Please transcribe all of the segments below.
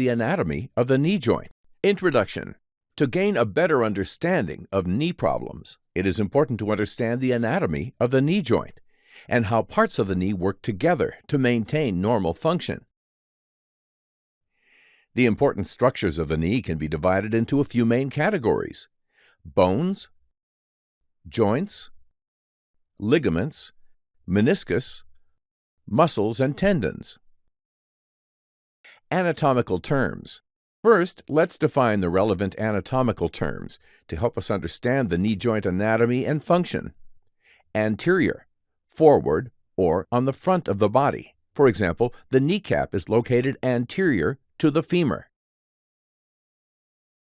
the anatomy of the knee joint. Introduction To gain a better understanding of knee problems, it is important to understand the anatomy of the knee joint and how parts of the knee work together to maintain normal function. The important structures of the knee can be divided into a few main categories bones, joints, ligaments, meniscus, muscles, and tendons. Anatomical terms. First, let's define the relevant anatomical terms to help us understand the knee joint anatomy and function. Anterior, forward, or on the front of the body. For example, the kneecap is located anterior to the femur.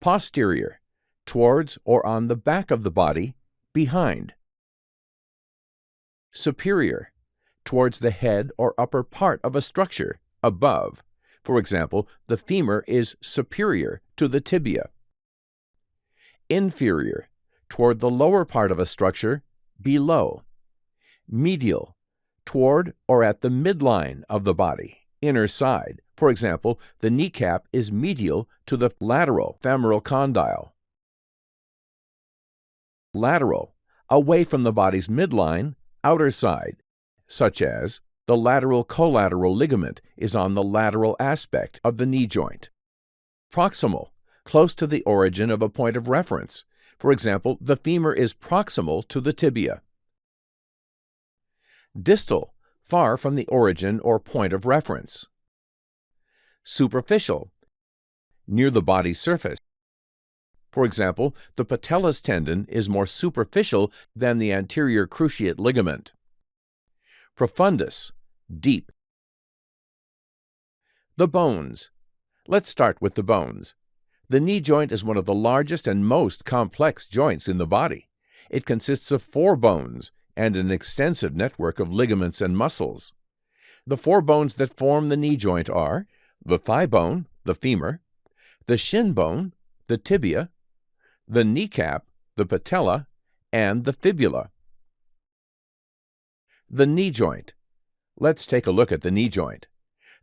Posterior, towards or on the back of the body, behind. Superior, towards the head or upper part of a structure, above. For example, the femur is superior to the tibia. Inferior, toward the lower part of a structure, below. Medial, toward or at the midline of the body, inner side. For example, the kneecap is medial to the lateral femoral condyle. Lateral, away from the body's midline, outer side, such as the lateral collateral ligament is on the lateral aspect of the knee joint. Proximal, close to the origin of a point of reference. For example, the femur is proximal to the tibia. Distal, far from the origin or point of reference. Superficial, near the body's surface. For example, the patellar tendon is more superficial than the anterior cruciate ligament. Profundus, deep. The bones. Let's start with the bones. The knee joint is one of the largest and most complex joints in the body. It consists of four bones and an extensive network of ligaments and muscles. The four bones that form the knee joint are the thigh bone, the femur, the shin bone, the tibia, the kneecap, the patella, and the fibula. The knee joint. Let's take a look at the knee joint.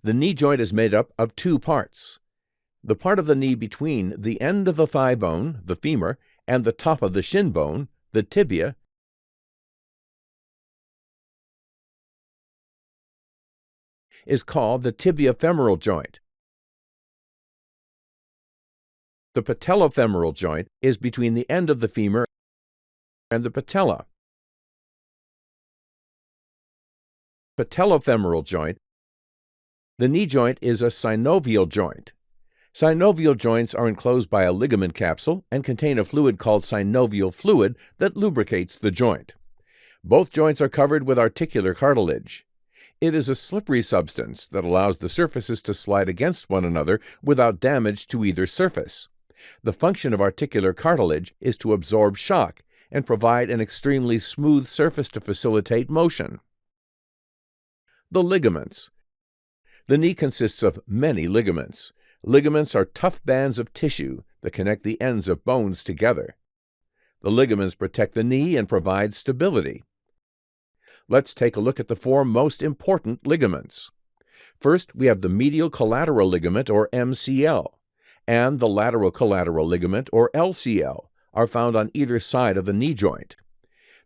The knee joint is made up of two parts. The part of the knee between the end of the thigh bone, the femur, and the top of the shin bone, the tibia, is called the tibiofemoral joint. The patellofemoral joint is between the end of the femur and the patella. patellofemoral joint, the knee joint is a synovial joint. Synovial joints are enclosed by a ligament capsule and contain a fluid called synovial fluid that lubricates the joint. Both joints are covered with articular cartilage. It is a slippery substance that allows the surfaces to slide against one another without damage to either surface. The function of articular cartilage is to absorb shock and provide an extremely smooth surface to facilitate motion. The ligaments. The knee consists of many ligaments. Ligaments are tough bands of tissue that connect the ends of bones together. The ligaments protect the knee and provide stability. Let's take a look at the four most important ligaments. First, we have the medial collateral ligament, or MCL, and the lateral collateral ligament, or LCL, are found on either side of the knee joint.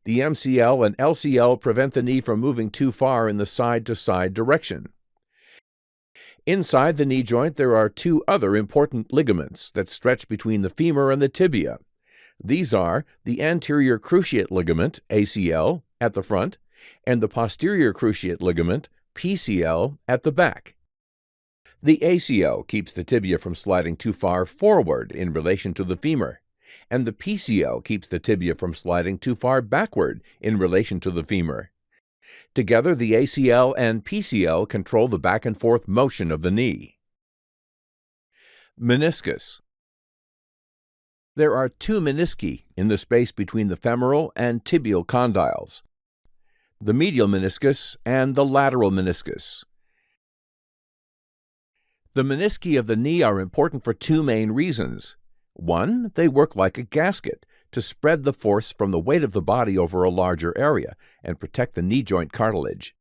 The MCL and LCL prevent the knee from moving too far in the side to side direction. Inside the knee joint, there are two other important ligaments that stretch between the femur and the tibia. These are the anterior cruciate ligament, ACL, at the front, and the posterior cruciate ligament, PCL, at the back. The ACL keeps the tibia from sliding too far forward in relation to the femur and the PCL keeps the tibia from sliding too far backward in relation to the femur. Together, the ACL and PCL control the back and forth motion of the knee. Meniscus. There are two menisci in the space between the femoral and tibial condyles the medial meniscus and the lateral meniscus. The menisci of the knee are important for two main reasons. One, they work like a gasket to spread the force from the weight of the body over a larger area and protect the knee joint cartilage.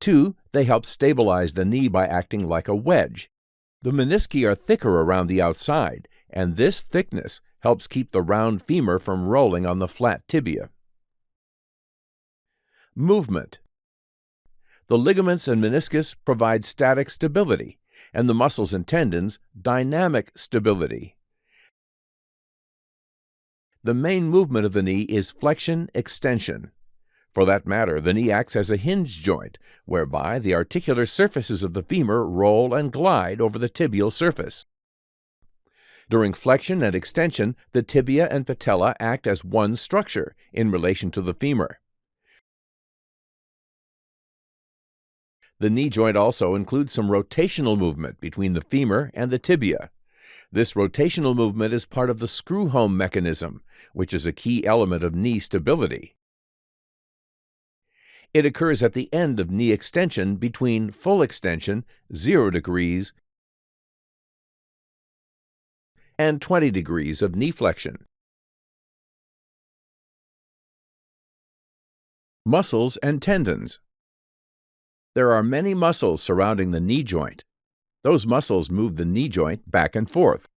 Two, they help stabilize the knee by acting like a wedge. The menisci are thicker around the outside, and this thickness helps keep the round femur from rolling on the flat tibia. Movement The ligaments and meniscus provide static stability, and the muscles and tendons dynamic stability. The main movement of the knee is flexion extension. For that matter, the knee acts as a hinge joint, whereby the articular surfaces of the femur roll and glide over the tibial surface. During flexion and extension, the tibia and patella act as one structure in relation to the femur. The knee joint also includes some rotational movement between the femur and the tibia. This rotational movement is part of the screw home mechanism, which is a key element of knee stability. It occurs at the end of knee extension between full extension, 0 degrees, and 20 degrees of knee flexion. Muscles and tendons. There are many muscles surrounding the knee joint. Those muscles move the knee joint back and forth.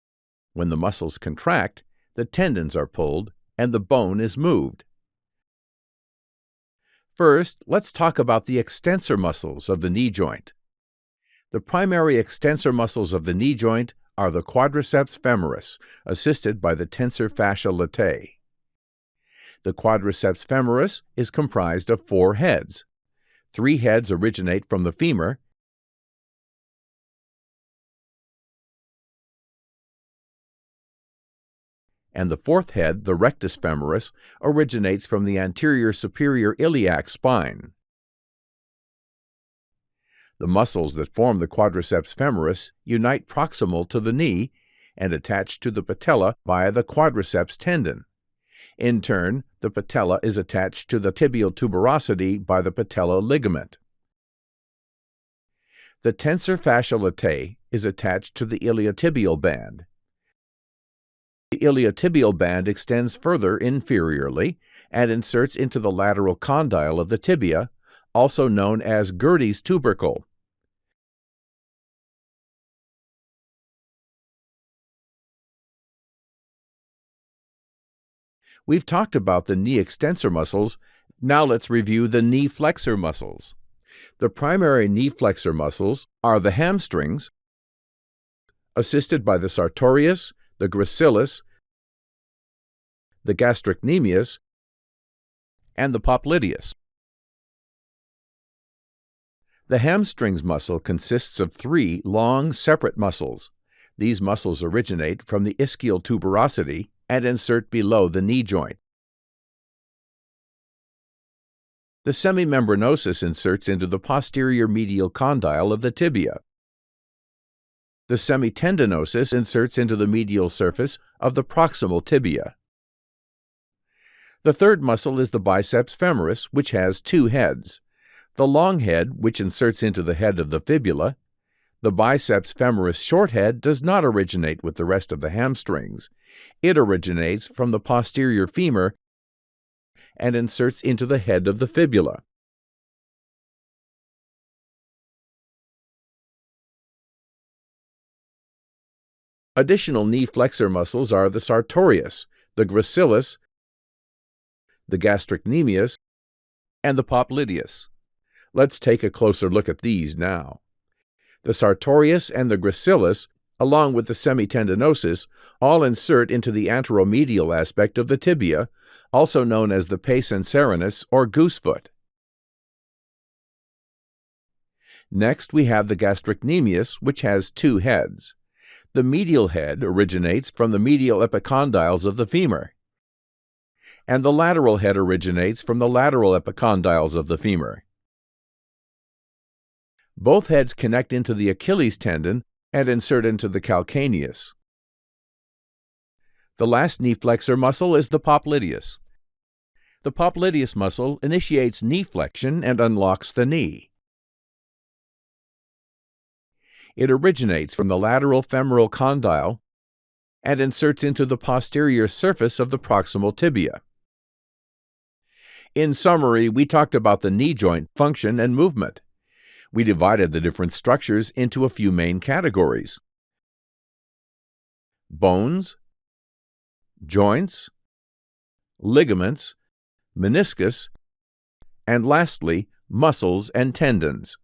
When the muscles contract, the tendons are pulled and the bone is moved. First, let's talk about the extensor muscles of the knee joint. The primary extensor muscles of the knee joint are the quadriceps femoris, assisted by the tensor fascia latae. The quadriceps femoris is comprised of four heads. Three heads originate from the femur, and the fourth head, the rectus femoris, originates from the anterior superior iliac spine. The muscles that form the quadriceps femoris unite proximal to the knee and attach to the patella via the quadriceps tendon. In turn, the patella is attached to the tibial tuberosity by the patella ligament. The tensor fascia latae is attached to the iliotibial band. The iliotibial band extends further inferiorly and inserts into the lateral condyle of the tibia, also known as Gerdy's tubercle. We've talked about the knee extensor muscles. Now let's review the knee flexor muscles. The primary knee flexor muscles are the hamstrings, assisted by the sartorius, the gracilis, the gastrocnemius, and the popliteus. The hamstrings muscle consists of three long, separate muscles. These muscles originate from the ischial tuberosity and insert below the knee joint. The semimembranosus inserts into the posterior medial condyle of the tibia. The semitendinosus inserts into the medial surface of the proximal tibia. The third muscle is the biceps femoris, which has two heads. The long head, which inserts into the head of the fibula. The biceps femoris short head does not originate with the rest of the hamstrings. It originates from the posterior femur and inserts into the head of the fibula. Additional knee flexor muscles are the sartorius, the gracilis, the gastrocnemius, and the popliteus. Let's take a closer look at these now. The sartorius and the gracilis, along with the semitendinosus, all insert into the anteromedial aspect of the tibia, also known as the pes anserinus or goosefoot. Next, we have the gastrocnemius, which has two heads. The medial head originates from the medial epicondyles of the femur, and the lateral head originates from the lateral epicondyles of the femur. Both heads connect into the Achilles tendon and insert into the calcaneus. The last knee flexor muscle is the popliteus. The popliteus muscle initiates knee flexion and unlocks the knee. It originates from the lateral femoral condyle and inserts into the posterior surface of the proximal tibia. In summary, we talked about the knee joint function and movement. We divided the different structures into a few main categories. bones, joints, ligaments, meniscus, and lastly, muscles and tendons.